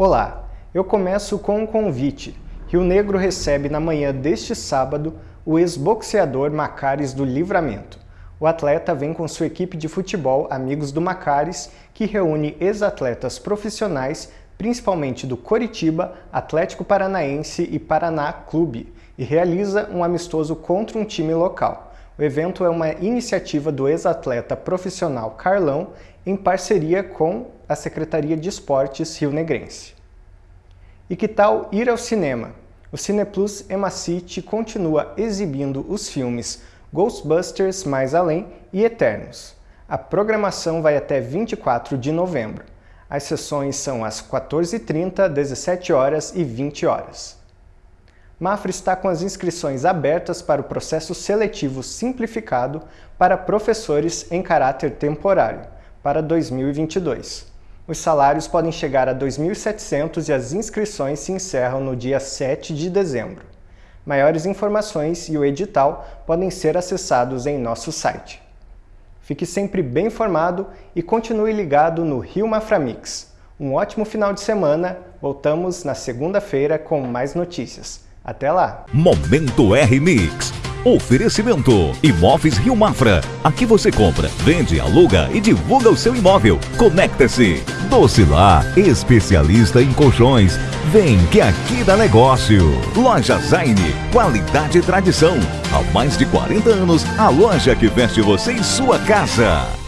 Olá, eu começo com um convite. Rio Negro recebe na manhã deste sábado o ex-boxeador Macares do Livramento. O atleta vem com sua equipe de futebol Amigos do Macares, que reúne ex-atletas profissionais, principalmente do Coritiba, Atlético Paranaense e Paraná Clube, e realiza um amistoso contra um time local. O evento é uma iniciativa do ex-atleta profissional Carlão em parceria com a Secretaria de Esportes Rio Negrense. E que tal ir ao cinema? O Cineplus Emacity continua exibindo os filmes Ghostbusters Mais Além e Eternos. A programação vai até 24 de novembro. As sessões são às 14h30, 17 horas e 20 horas. Mafra está com as inscrições abertas para o processo seletivo simplificado para professores em caráter temporário, para 2022. Os salários podem chegar a 2.700 e as inscrições se encerram no dia 7 de dezembro. Maiores informações e o edital podem ser acessados em nosso site. Fique sempre bem informado e continue ligado no Rio Maframix. Um ótimo final de semana, voltamos na segunda-feira com mais notícias. Até lá! Momento R-Mix. Oferecimento Imóveis Rio Mafra. Aqui você compra, vende, aluga e divulga o seu imóvel. Conecta-se. Docilar, especialista em colchões. Vem que aqui dá negócio. Loja Zaine, qualidade e tradição. Há mais de 40 anos, a loja que veste você em sua casa.